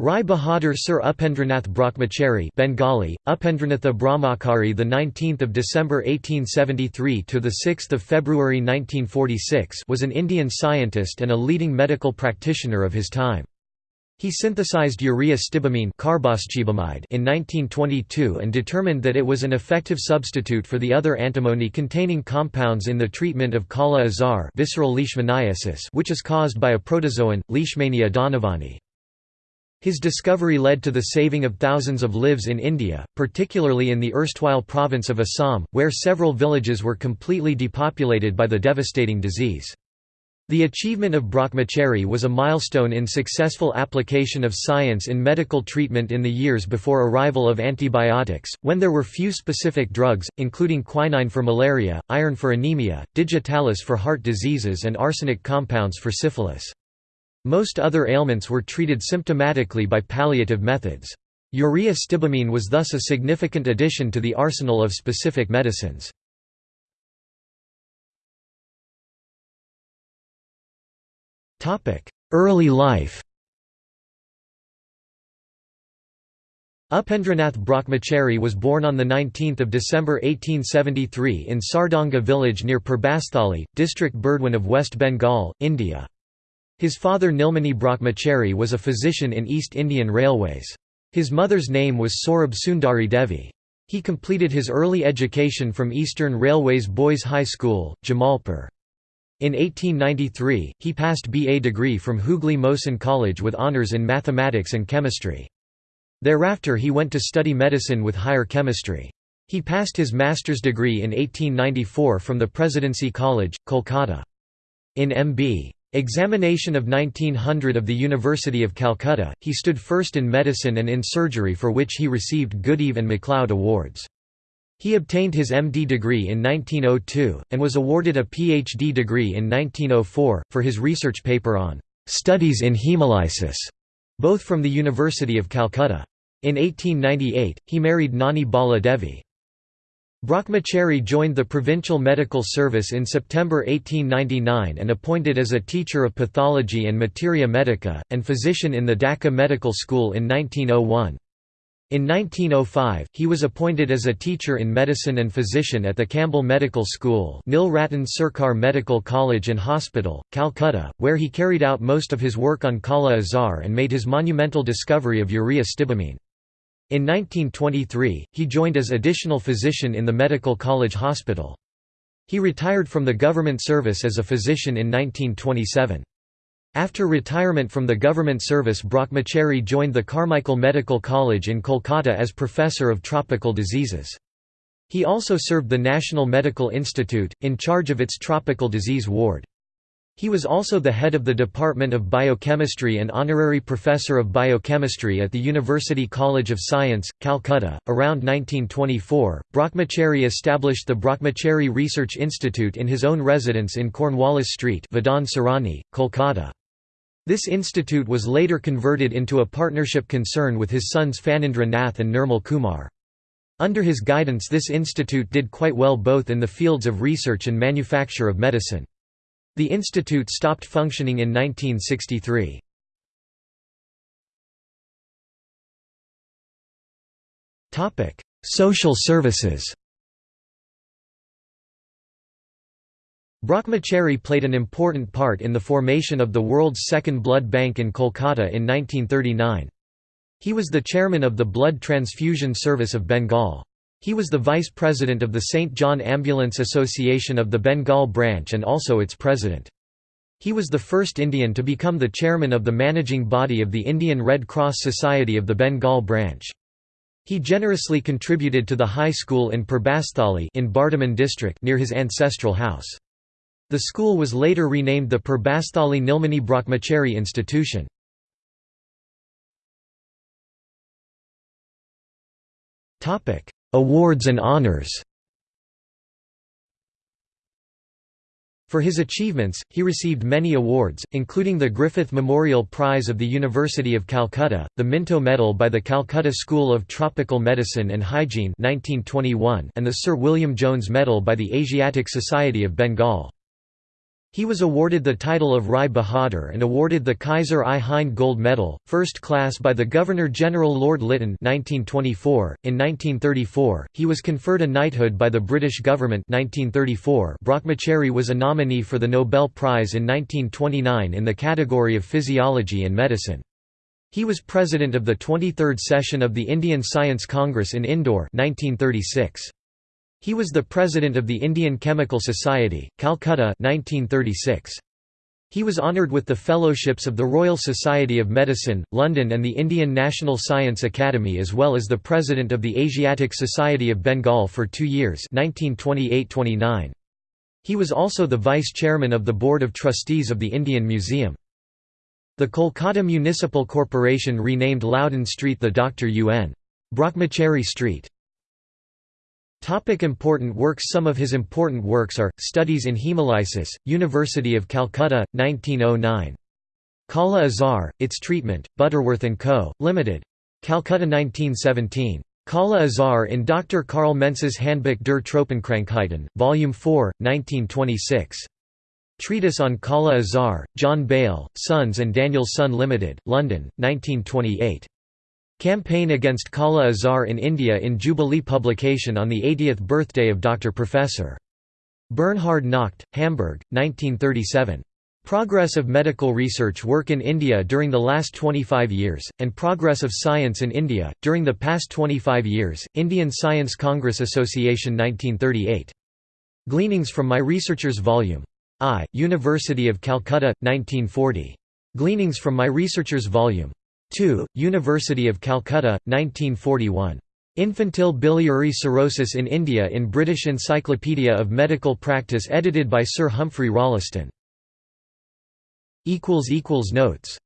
Rai Bahadur Sir Upendranath Brahmachari Bengali Upendranatha Brahmachari the 19th of December 1873 to the 6th of February 1946 was an Indian scientist and a leading medical practitioner of his time. He synthesized urea stibamine in 1922 and determined that it was an effective substitute for the other antimony-containing compounds in the treatment of kala-azar visceral leishmaniasis which is caused by a protozoan, Leishmania donovani. His discovery led to the saving of thousands of lives in India, particularly in the erstwhile province of Assam, where several villages were completely depopulated by the devastating disease. The achievement of Brahmachari was a milestone in successful application of science in medical treatment in the years before arrival of antibiotics, when there were few specific drugs, including quinine for malaria, iron for anemia, digitalis for heart diseases and arsenic compounds for syphilis. Most other ailments were treated symptomatically by palliative methods. Urea stibamine was thus a significant addition to the arsenal of specific medicines. Early life Upendranath Brahmachari was born on 19 December 1873 in Sardanga village near Purbasthali, district Burdwan of West Bengal, India. His father Nilmani Brahmachari was a physician in East Indian Railways. His mother's name was Saurabh Sundari Devi. He completed his early education from Eastern Railways Boys High School, Jamalpur. In 1893, he passed BA degree from Hooghly Mohsin College with honours in mathematics and chemistry. Thereafter he went to study medicine with higher chemistry. He passed his master's degree in 1894 from the Presidency College, Kolkata. In M.B. Examination of 1900 of the University of Calcutta, he stood first in medicine and in surgery for which he received Goodeve and MacLeod awards. He obtained his MD degree in 1902, and was awarded a PhD degree in 1904, for his research paper on "'Studies in Hemolysis", both from the University of Calcutta. In 1898, he married Nani Bala Devi. Brahmachari joined the Provincial Medical Service in September 1899 and appointed as a teacher of pathology and materia medica, and physician in the Dhaka Medical School in 1901. In 1905, he was appointed as a teacher in medicine and physician at the Campbell Medical School Nil Ratan Sarkar Medical College and Hospital, Calcutta, where he carried out most of his work on Kala Azar and made his monumental discovery of urea stibamine. In 1923, he joined as additional physician in the Medical College Hospital. He retired from the government service as a physician in 1927. After retirement from the government service Brahmachari joined the Carmichael Medical College in Kolkata as professor of tropical diseases. He also served the National Medical Institute, in charge of its tropical disease ward. He was also the head of the Department of Biochemistry and honorary professor of biochemistry at the University College of Science, Calcutta. Around 1924, Brahmachari established the Brahmachari Research Institute in his own residence in Cornwallis Street, Bidhan Sarani, Kolkata. This institute was later converted into a partnership concern with his sons Phanindra Nath and Nirmal Kumar. Under his guidance this institute did quite well both in the fields of research and manufacture of medicine. The institute stopped functioning in 1963. Social services Brahmachari played an important part in the formation of the world's second blood bank in Kolkata in 1939. He was the chairman of the Blood Transfusion Service of Bengal. He was the vice president of the St. John Ambulance Association of the Bengal branch and also its president. He was the first Indian to become the chairman of the managing body of the Indian Red Cross Society of the Bengal branch. He generously contributed to the high school in Purbasthali in Bardhaman district near his ancestral house. The school was later renamed the Purbasthali Nilmani Brahmachari Institution. Awards and honors For his achievements, he received many awards, including the Griffith Memorial Prize of the University of Calcutta, the Minto Medal by the Calcutta School of Tropical Medicine and Hygiene 1921, and the Sir William Jones Medal by the Asiatic Society of Bengal. He was awarded the title of Rai Bahadur and awarded the Kaiser i Hind Gold Medal, first class by the Governor-General Lord Lytton 1924. .In 1934, he was conferred a knighthood by the British government 1934. Brahmachari was a nominee for the Nobel Prize in 1929 in the category of Physiology and Medicine. He was president of the 23rd session of the Indian Science Congress in Indore 1936. He was the president of the Indian Chemical Society, Calcutta 1936. He was honoured with the Fellowships of the Royal Society of Medicine, London and the Indian National Science Academy as well as the president of the Asiatic Society of Bengal for two years 1928–29. He was also the vice-chairman of the Board of Trustees of the Indian Museum. The Kolkata Municipal Corporation renamed Loudon Street the Dr. U.N. Brahmachari Street. Topic important works Some of his important works are, Studies in Hemolysis, University of Calcutta, 1909. Kala Azar, Its Treatment, Butterworth & Co., Limited. Calcutta 1917. Kala Azar in Dr. Karl Mense's Handbuch der Tropenkrankheiten, Volume 4, 1926. Treatise on Kala Azar, John Bale, Sons and Danielsson Limited, London, 1928. Campaign against Kala Azar in India in Jubilee publication on the 80th birthday of Dr. Professor. Bernhard Nocht, Hamburg, 1937. Progress of medical research work in India during the last 25 years, and Progress of Science in India, during the past 25 years, Indian Science Congress Association 1938. Gleanings from My Researchers Volume. I, University of Calcutta, 1940. Gleanings from My Researchers Volume. 2, University of Calcutta, 1941. Infantile biliary cirrhosis in India in British Encyclopedia of Medical Practice edited by Sir Humphrey Rolleston. Notes